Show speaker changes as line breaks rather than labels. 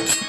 Música